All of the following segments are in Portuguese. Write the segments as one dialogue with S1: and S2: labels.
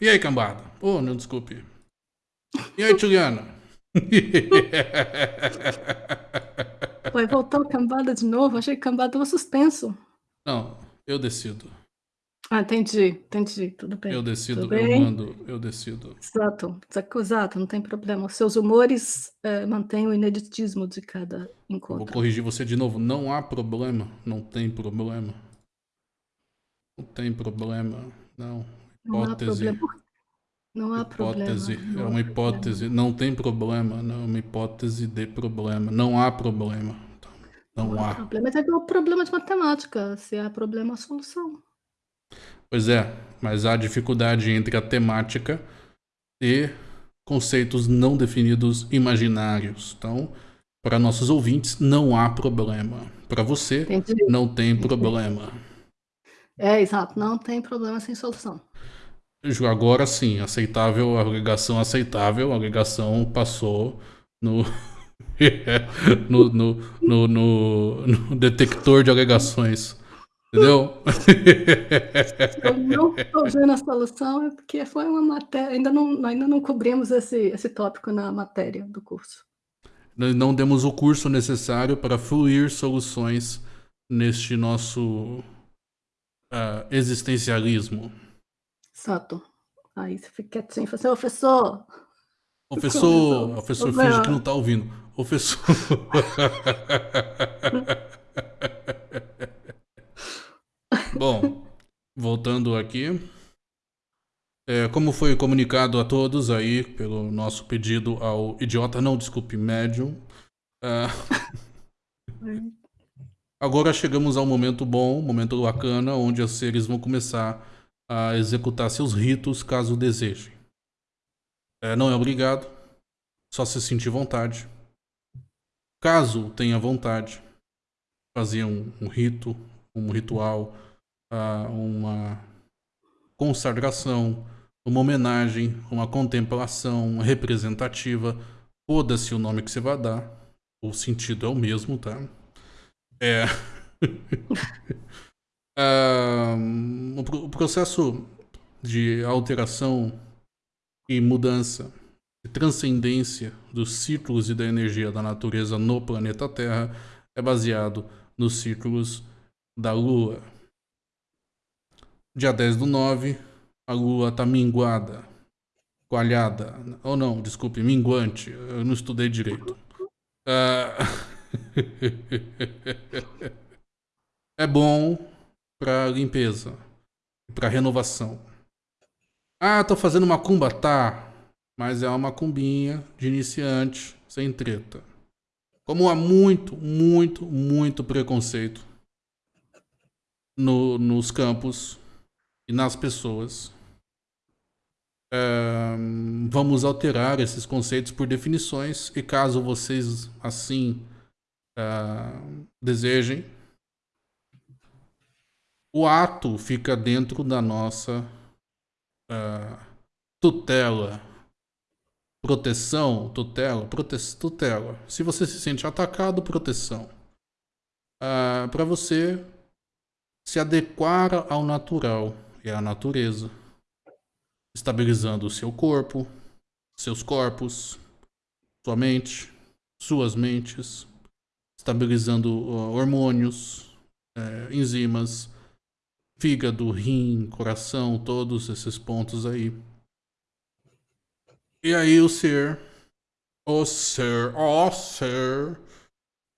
S1: E aí, cambada? Oh, não, desculpe. E aí, Juliana?
S2: Vai voltar o cambada de novo? Achei que cambada tava suspenso.
S1: Não, eu decido.
S2: Ah, entendi, entendi. Tudo bem.
S1: Eu decido,
S2: Tudo
S1: eu
S2: bem?
S1: mando, eu decido.
S2: Exato, exato, não tem problema. Os seus humores eh, mantêm o ineditismo de cada encontro.
S1: vou corrigir você de novo. Não há problema. Não tem problema. Não tem problema. Não.
S2: Não há
S1: Hipótese.
S2: problema. Não há
S1: Hipótese.
S2: problema.
S1: É uma
S2: há
S1: hipótese. Não tem problema. Não é uma hipótese de problema. Não há problema. Não,
S2: Não há
S1: há.
S2: problema. Mas é igual problema de matemática. Se há problema, há solução.
S1: Pois é, mas há dificuldade entre a temática e conceitos não definidos imaginários. Então, para nossos ouvintes, não há problema. Para você,
S2: Entendi.
S1: não tem problema.
S2: É, exato. Não tem problema sem solução.
S1: Agora sim, aceitável, a alegação aceitável, a alegação passou no, no, no, no, no- no detector de alegações. Entendeu?
S2: Eu não estou vendo a solução é porque foi uma matéria. Ainda não, ainda não cobrimos esse, esse tópico na matéria do curso.
S1: Não demos o curso necessário para fluir soluções neste nosso ah, existencialismo.
S2: Exato. Aí você fica quietinho e fala assim, "Ô, professor,
S1: Professor, professor finge que não tá ouvindo. Professor. Bom, voltando aqui. É, como foi comunicado a todos aí pelo nosso pedido ao idiota, não, desculpe, médium. ah, Agora chegamos ao momento bom, momento bacana, onde os seres vão começar a executar seus ritos caso desejem. É, não é obrigado, só se sentir vontade. Caso tenha vontade, fazer um, um rito, um ritual, ah, uma consagração, uma homenagem, uma contemplação representativa, foda-se o nome que você vai dar, o sentido é o mesmo, tá? É. O pro- o processo de alteração e mudança, de transcendência dos ciclos e da energia da natureza no planeta Terra é baseado nos ciclos da Lua. Dia 10 do 9, a Lua está minguada, coalhada, ou não, desculpe, minguante, eu não estudei direito. Ah, é bom para limpeza, para renovação. Ah, tô fazendo macumba, tá? Mas é uma macumbinha de iniciante, sem treta. Como há muito, muito, muito preconceito no- nos campos e nas pessoas, é, vamos alterar esses conceitos por definições e caso vocês assim ah, desejem, o ato fica dentro da nossa ah, tutela, proteção, tutela, prote tutela. Se você se sente atacado, proteção. Para você se adequar ao natural e à natureza, estabilizando o seu corpo, seus corpos, sua mente, suas mentes, estabilizando uh, hormônios, eh, enzimas, fígado, rim, coração, todos esses pontos aí. E aí o ser, o ser, o ser,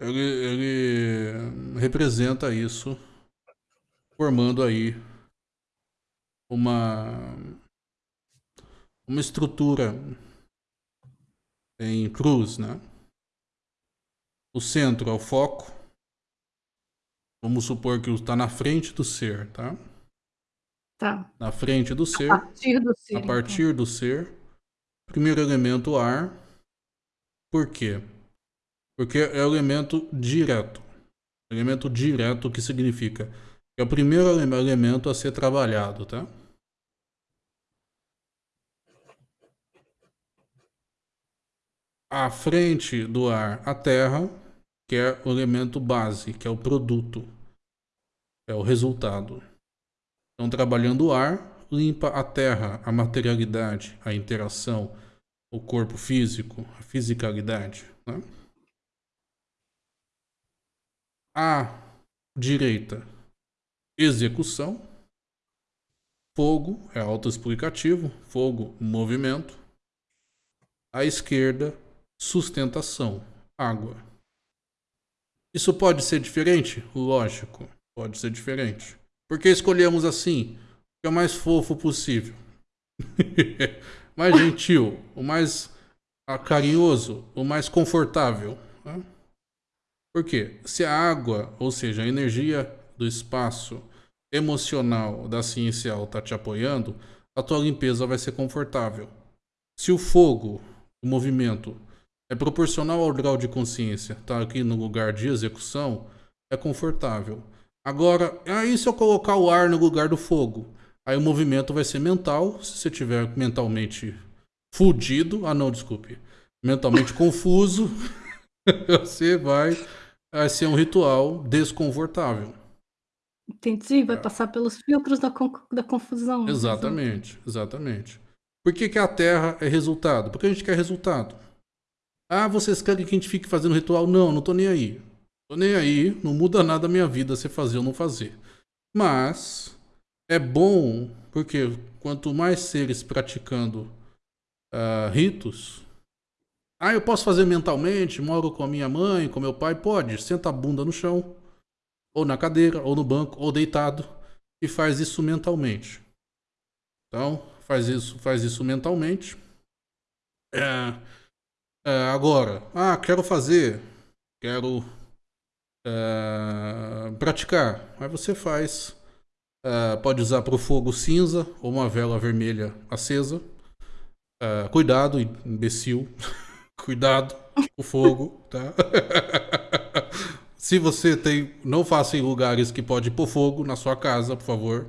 S1: ele, ele representa isso, formando aí uma uma estrutura em cruz, né? O centro é o foco. Vamos supor que está na frente do ser, tá?
S2: Tá.
S1: Na frente do ser,
S2: A partir do ser.
S1: a
S2: então.
S1: partir do ser. Primeiro elemento, ar. Por quê? Porque é o elemento direto. Elemento direto que significa que é o primeiro ele- elemento a ser trabalhado, tá? À frente do ar, a terra, que é o elemento base, que é o produto, é o resultado. Então, trabalhando o ar, limpa a terra, a materialidade, a interação, o corpo físico, a fisicalidade. Né? A direita, execução. Fogo é autoexplicativo, fogo, movimento. À esquerda, sustentação, água. Isso pode ser diferente? Lógico, pode ser diferente. Por que escolhemos assim? Que é o mais fofo possível. mais gentil, o mais carinhoso, o mais confortável. Né? Por quê? Se a água, ou seja, a energia do espaço emocional da ciencial está te apoiando, a tua limpeza vai ser confortável. Se o fogo, o movimento, é proporcional ao grau de consciência, está aqui no lugar de execução, é confortável. Agora, aí se eu colocar o ar no lugar do fogo, aí o movimento vai ser mental, se você tiver mentalmente fudido, ah não, desculpe, mentalmente confuso, você vai, vai ser um ritual desconfortável.
S2: Entendi, vai é. passar pelos filtros da, da confusão.
S1: Exatamente, exatamente. Por que, que a Terra é resultado? Porque a gente quer resultado. Ah, vocês querem que a gente fique fazendo ritual? Não, não tô nem aí. Tô nem aí, não muda nada a minha vida se fazer ou não fazer. Mas é bom porque quanto mais seres praticando uh, ritos, ah, eu posso fazer mentalmente, moro com a minha mãe, com meu pai, pode, senta a bunda no chão, ou na cadeira, ou no banco, ou deitado, e faz isso mentalmente. Então, faz isso, faz isso mentalmente. É, é, agora, ah, quero fazer, quero é, praticar. Aí você faz. É, pode usar para o fogo cinza ou uma vela vermelha acesa. É, cuidado, imbecil. cuidado com o fogo, tá? Se você tem, não faça em lugares que pode pôr fogo na sua casa, por favor.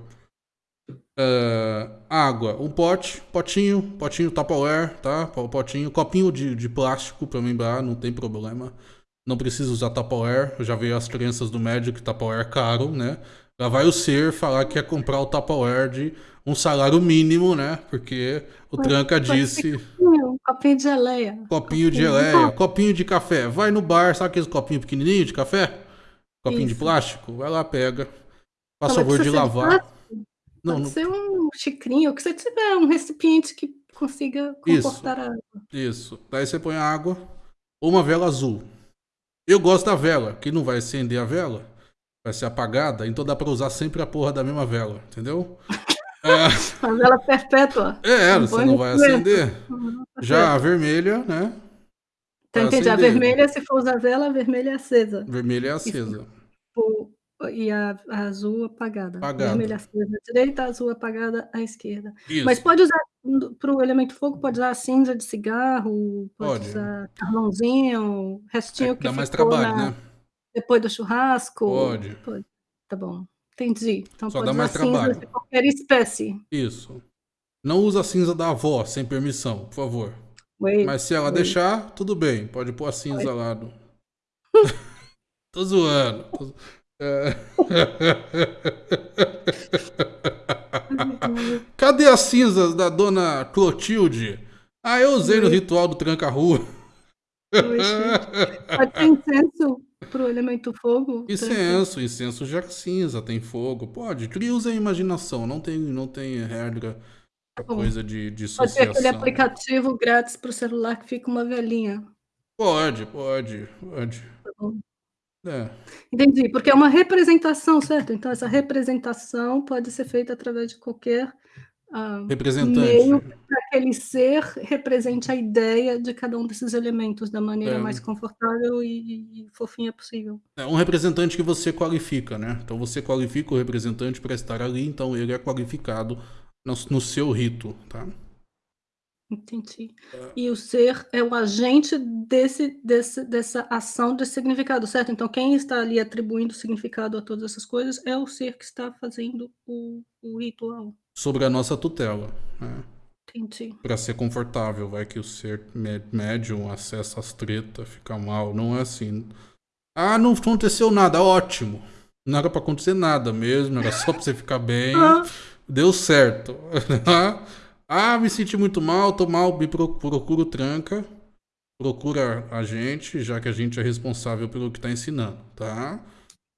S1: Uh, água, um pote, potinho, potinho Tupperware, tá? Potinho, copinho de, de plástico para lembrar, não tem problema. Não precisa usar Tupperware, eu já vi as crianças do médio que Tupperware é caro, né? Já vai o ser falar que quer comprar o Tupperware de um salário mínimo, né? Porque o Tranca disse.
S2: Copinho, copinho de geleia.
S1: Copinho de geleia, copinho de café. Vai no bar, sabe aqueles copinhos pequenininhos de café? Copinho Isso. de plástico? Vai lá, pega. Faz favor de lavar.
S2: Não, Pode não... ser um xicrinho, o que você tiver, um recipiente que consiga comportar Isso. a água.
S1: Isso. Daí você põe a água ou uma vela azul. Eu gosto da vela, que não vai acender a vela, vai ser apagada, então dá pra usar sempre a porra da mesma vela, entendeu?
S2: É. A vela perpétua.
S1: É, não você não vai acender. Uhum, Já a vermelha, né?
S2: Então, entendi. A vermelha, se for usar vela, a vermelha é acesa.
S1: Vermelha é acesa.
S2: E, e a, a, azul apagada. apagada. Vermelha acesa à direita, azul apagada à esquerda. Isso. Mas pode usar, para o elemento fogo, pode usar cinza de cigarro, pode, pode. usar carvãozinho, restinho é, que
S1: dá mais trabalho, na, né?
S2: Depois do churrasco.
S1: Pode.
S2: pode. Tá bom. Entendi. Então
S1: Só
S2: pode
S1: dá mais trabalho. de
S2: qualquer espécie.
S1: Isso. Não usa a cinza da avó sem permissão, por favor. Wait, Mas se ela wait. deixar, tudo bem. Pode pôr a cinza wait. lá. No... Tô zoando. Tô... É... Cadê as cinzas da dona Clotilde? Ah, eu usei no ritual do tranca-rua.
S2: Pode ter incenso pro elemento fogo?
S1: Incenso, incenso já cinza, tem fogo. Pode, cria usa a imaginação, não tem, não tem regra coisa de, de.
S2: Pode ter aquele aplicativo grátis pro celular que fica uma velhinha.
S1: Pode, pode, pode.
S2: Tá bom. É. Entendi, porque é uma representação, certo? Então, essa representação pode ser feita através de qualquer
S1: uh, representante.
S2: para que aquele ser represente a ideia de cada um desses elementos da maneira é. mais confortável e, e, fofinha possível.
S1: É um representante que você qualifica, né? Então, você qualifica o representante para estar ali, então ele é qualificado no, no seu rito, tá?
S2: Entendi. É. E o ser é o agente desse, desse, dessa ação de significado, certo? Então, quem está ali atribuindo significado a todas essas coisas é o ser que está fazendo o, o ritual.
S1: Sobre a nossa tutela. Né?
S2: Entendi.
S1: Para ser confortável, vai que o ser médium acessa as tretas, fica mal. Não é assim. Ah, não aconteceu nada, ótimo. Não era para acontecer nada mesmo, era só para você ficar bem. deu certo. ah, me senti muito mal, tô mal, me procuro tranca. Procura a gente, já que a gente é responsável pelo que está ensinando, tá?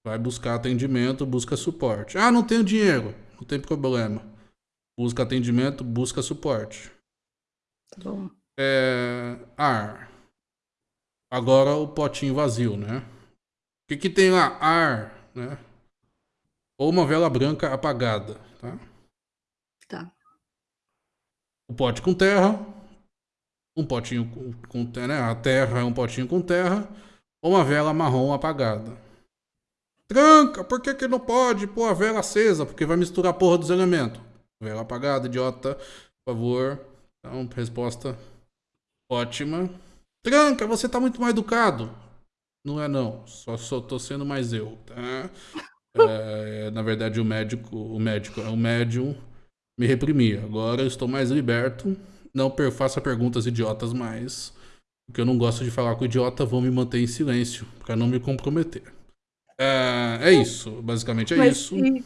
S1: Vai buscar atendimento, busca suporte. Ah, não tenho dinheiro. Não tem problema. Busca atendimento, busca suporte.
S2: Tá bom.
S1: É, ar. Agora o potinho vazio, né? O que, que tem lá? Ar, né? Ou uma vela branca apagada, tá?
S2: Tá.
S1: O pote com terra. Um potinho com, com né? A terra é um potinho com terra. Ou uma vela marrom apagada. Tranca, por que, que não pode pôr a vela acesa? Porque vai misturar a porra dos elementos. Vela apagada, idiota. Por favor. Então, resposta ótima. Tranca, você tá muito mal educado. Não é não, só, só tô sendo mais eu, tá? É, na verdade, o médico, o médico, o médium me reprimia. Agora eu estou mais liberto. Não faça perguntas idiotas mais. Porque eu não gosto de falar com idiota, vou me manter em silêncio para não me comprometer. É, é isso, basicamente é
S2: Mas
S1: isso.
S2: E,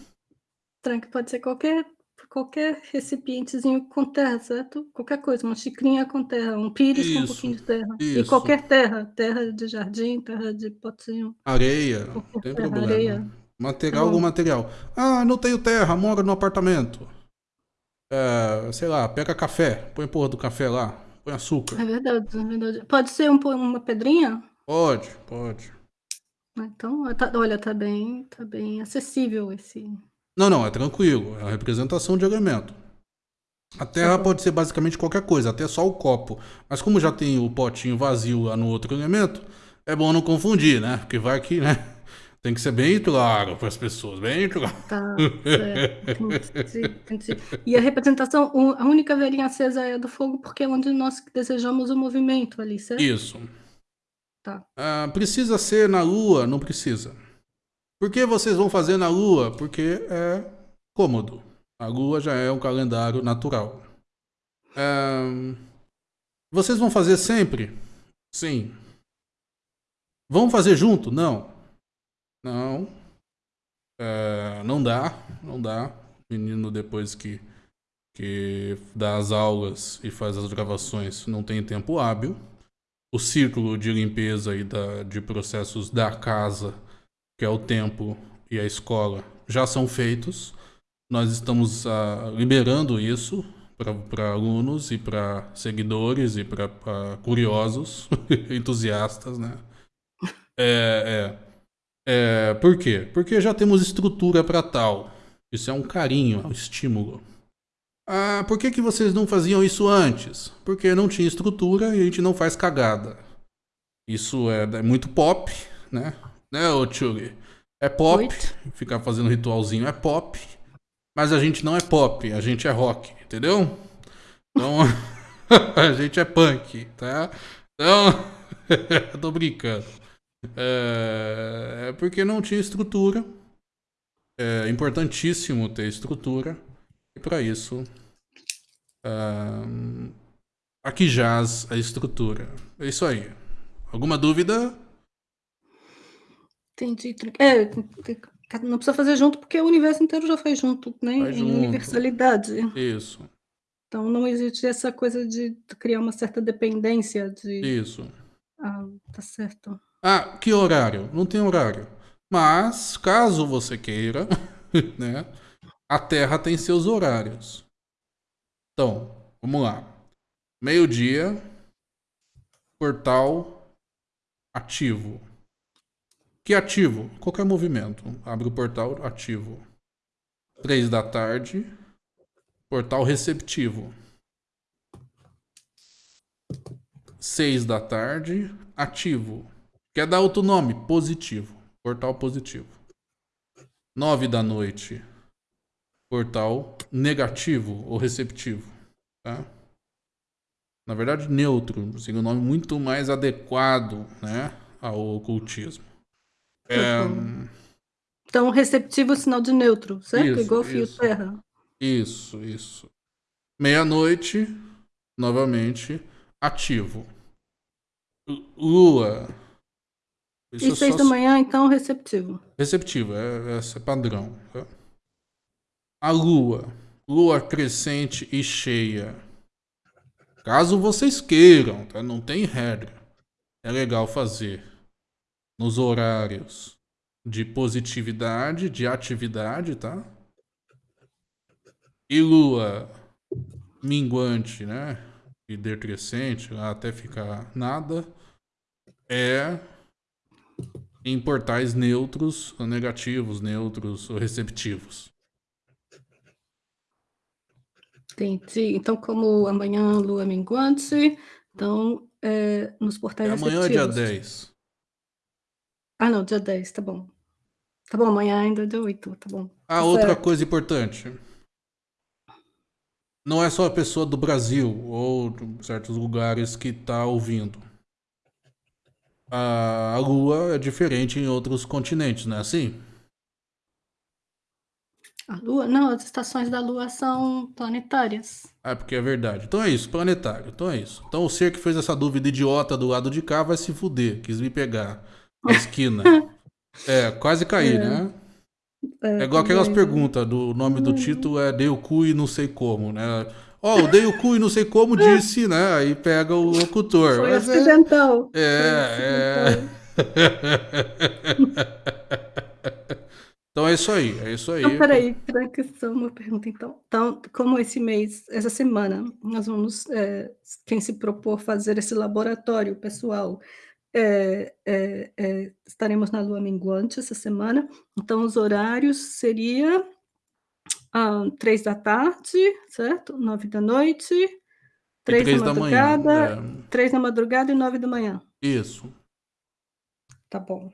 S2: tranque pode ser qualquer qualquer recipientezinho com terra, certo? Qualquer coisa, uma xicrinha com terra, um pires isso, com um pouquinho de terra. Isso. E qualquer terra, terra de jardim, terra de potinho.
S1: Areia, não tem terra, problema. Areia. Material, algum material. Ah, não tenho terra, moro no apartamento. É, sei lá, pega café, põe porra do café lá, põe açúcar.
S2: É verdade, é verdade. Pode ser um, uma pedrinha?
S1: Pode, pode.
S2: Então, tá, olha, tá bem, tá bem acessível esse.
S1: Não, não, é tranquilo. É a representação de elemento. A terra tá pode ser basicamente qualquer coisa, até só o copo. Mas como já tem o potinho vazio lá no outro elemento, é bom não confundir, né? Porque vai que, né? Tem que ser bem claro para as pessoas, bem claro.
S2: Tá, certo. E a representação, a única velhinha acesa é do fogo porque é onde nós desejamos o movimento ali, certo?
S1: Isso.
S2: Tá.
S1: Ah, precisa ser na lua? Não precisa. Por que vocês vão fazer na lua? Porque é cômodo. A lua já é um calendário natural. Ah, vocês vão fazer sempre? Sim. Vão fazer junto? Não. Não. É, não dá. Não dá. Menino, depois que, que dá as aulas e faz as gravações, não tem tempo hábil o círculo de limpeza e da, de processos da casa, que é o tempo e a escola, já são feitos. Nós estamos uh, liberando isso para alunos e para seguidores e para curiosos, entusiastas, né? É, é, é, por quê? Porque já temos estrutura para tal. Isso é um carinho, é um estímulo. Ah, por que, que vocês não faziam isso antes? Porque não tinha estrutura e a gente não faz cagada. Isso é, é muito pop, né? Né, ô Chuli? É pop, Oito. ficar fazendo ritualzinho é pop, mas a gente não é pop, a gente é rock, entendeu? Então, a gente é punk, tá? Então, tô brincando. É, é porque não tinha estrutura. É importantíssimo ter estrutura. E para isso, uh, aqui jaz a estrutura. É isso aí. Alguma dúvida?
S2: Entendi. É, não precisa fazer junto porque o universo inteiro já faz junto, né? Faz em junto. universalidade.
S1: Isso.
S2: Então não existe essa coisa de criar uma certa dependência de.
S1: Isso.
S2: Ah, tá certo.
S1: Ah, que horário? Não tem horário. Mas, caso você queira, né? A Terra tem seus horários. Então, vamos lá. Meio-dia, portal ativo. Que ativo? Qualquer movimento. Abre o portal ativo. Três da tarde, portal receptivo. Seis da tarde, ativo. Quer dar outro nome? Positivo. Portal positivo. Nove da noite, portal negativo ou receptivo. Tá? Na verdade, neutro, assim, um nome muito mais adequado né, ao ocultismo. É...
S2: Então, receptivo é sinal de neutro, certo? Isso, Igual fio isso. terra.
S1: Isso, isso. Meia-noite, novamente, ativo. Lua.
S2: Isso e é seis da manhã, então, receptivo.
S1: Receptivo, é, é, é padrão. Tá? A Lua, lua crescente e cheia. Caso vocês queiram, tá? Não tem regra. É legal fazer nos horários de positividade, de atividade, tá? E lua minguante, né? E decrescente, até ficar nada, é em portais neutros, negativos, neutros ou receptivos.
S2: Entendi. Então, como amanhã lua minguante, então é, nos portais
S1: é amanhã é dia 10.
S2: Ah, não, dia 10, tá bom. Tá bom, amanhã ainda é dia 8, tá bom.
S1: Ah,
S2: tá
S1: outra certo. coisa importante. Não é só a pessoa do Brasil ou de certos lugares que tá ouvindo. A, Lua é diferente em outros continentes, não é assim?
S2: A Lua? Não, as estações da Lua são planetárias.
S1: Ah, porque é verdade. Então é isso, planetário. Então é isso. Então o ser que fez essa dúvida idiota do lado de cá vai se fuder. Quis me pegar na esquina. é, quase cair, é. né? É, é igual aquelas perguntas do nome do título é Dei o cu e não sei como, né? Ó, oh, o Dei o cu e não sei como disse, né? Aí pega o locutor.
S2: Foi Mas acidental.
S1: É, Foi é. Então é isso aí, é isso aí.
S2: Então, peraí, tranca só uma pergunta então. Então, como esse mês, essa semana, nós vamos, é, quem se propor fazer esse laboratório pessoal, é, é, é, estaremos na lua minguante essa semana, então os horários seria ah, três da tarde, certo? Nove da noite, três, três da madrugada, da manhã, é... três da madrugada e nove da manhã.
S1: Isso.
S2: Tá bom.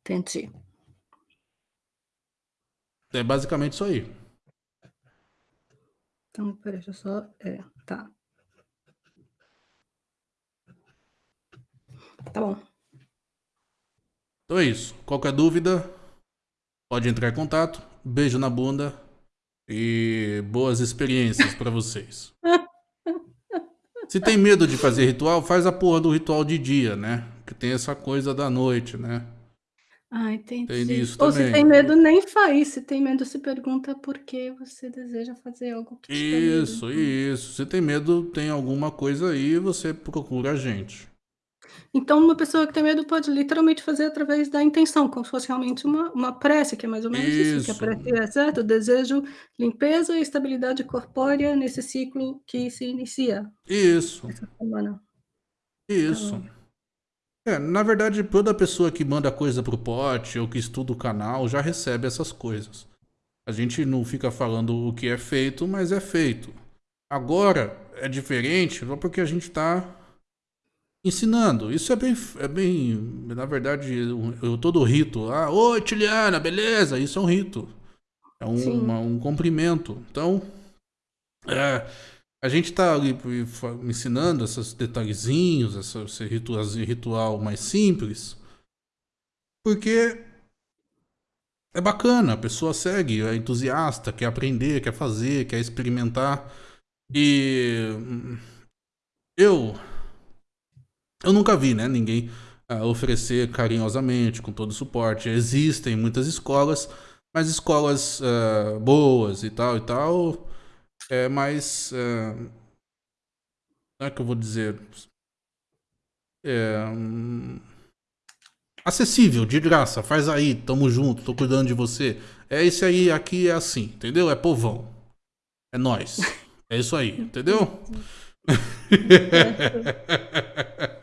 S2: Entendi.
S1: É basicamente isso aí.
S2: Então, peraí, deixa eu só. É, tá. Tá bom.
S1: Então é isso. Qualquer dúvida, pode entrar em contato. Beijo na bunda e boas experiências para vocês. Se tem medo de fazer ritual, faz a porra do ritual de dia, né? Que tem essa coisa da noite, né?
S2: Ah, entendi.
S1: Tem isso
S2: Ou
S1: também.
S2: se tem medo, nem faz. Se tem medo, se pergunta por que você deseja fazer algo que
S1: Isso, isso. Se tem medo, tem alguma coisa aí, você procura a gente.
S2: Então, uma pessoa que tem medo pode literalmente fazer através da intenção, como se fosse realmente uma, uma prece, que é mais ou menos isso, isso que a prece é, certo? Eu desejo limpeza e estabilidade corpórea nesse ciclo que se inicia.
S1: Isso. Essa semana. Isso. Então, é, na verdade, toda pessoa que manda coisa pro pote ou que estuda o canal já recebe essas coisas. A gente não fica falando o que é feito, mas é feito. Agora é diferente porque a gente está ensinando. Isso é bem, é bem, na verdade, eu, todo rito. Ah, oi, Tiliana, beleza? Isso é um rito. É um, uma, um cumprimento. Então, é, a gente está ali ensinando esses detalhezinhos, esse ritual, ritual mais simples, porque é bacana, a pessoa segue, é entusiasta, quer aprender, quer fazer, quer experimentar. E eu eu nunca vi, né, ninguém uh, oferecer carinhosamente, com todo o suporte. Existem muitas escolas, mas escolas uh, boas e tal e tal é mais. É, como é que eu vou dizer? É, hum, acessível, de graça. Faz aí, tamo junto, tô cuidando de você. É esse aí, aqui é assim, entendeu? É povão. É nós. É isso aí, entendeu?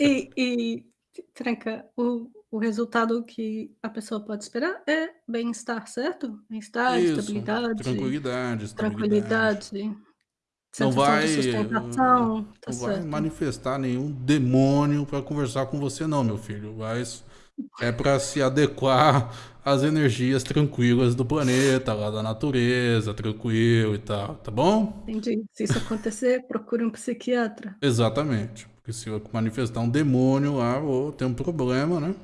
S2: e, e Tranca, o, o resultado que a pessoa pode esperar é bem-estar, certo? Bem-estar, estabilidade.
S1: Tranquilidade,
S2: tranquilidade.
S1: Não vai, não tá vai manifestar nenhum demônio para conversar com você, não, meu filho. Mas é para se adequar às energias tranquilas do planeta, lá da natureza, tranquilo e tal, tá bom?
S2: Entendi. Se isso acontecer, procure um psiquiatra.
S1: Exatamente. Porque se eu manifestar um demônio lá, vou ter um problema, né?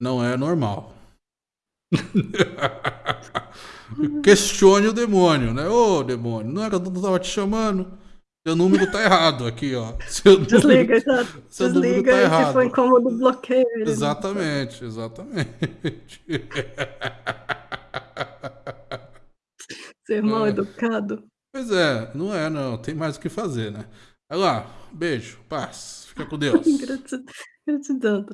S1: Não é normal. Questione o demônio, né? Ô, demônio, não era que eu tava te chamando? Seu número tá errado aqui, ó. Seu
S2: Desliga, número, já. Seu Desliga, número tá errado. se for incômodo, bloqueia.
S1: Exatamente, exatamente.
S2: Ser mal educado.
S1: Pois é, não é, não. Tem mais o que fazer, né? Vai lá, beijo, paz. Fica com Deus.
S2: Gratidão. Gratidão.